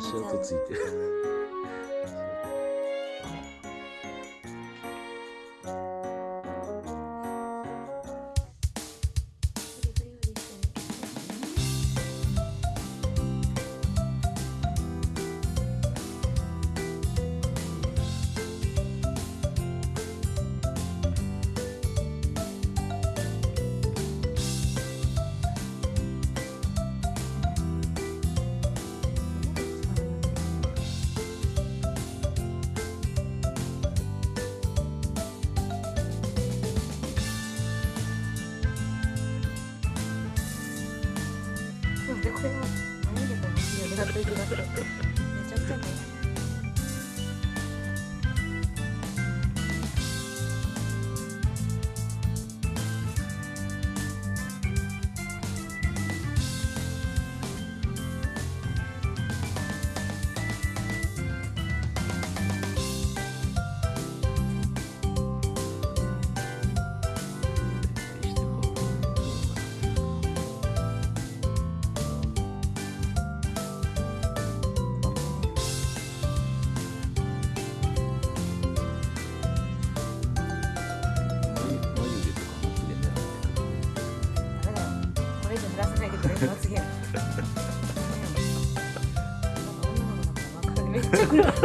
足跡ついて。るこれは何でもいいよね。めちゃくちゃね。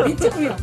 めっちゃ食うやん。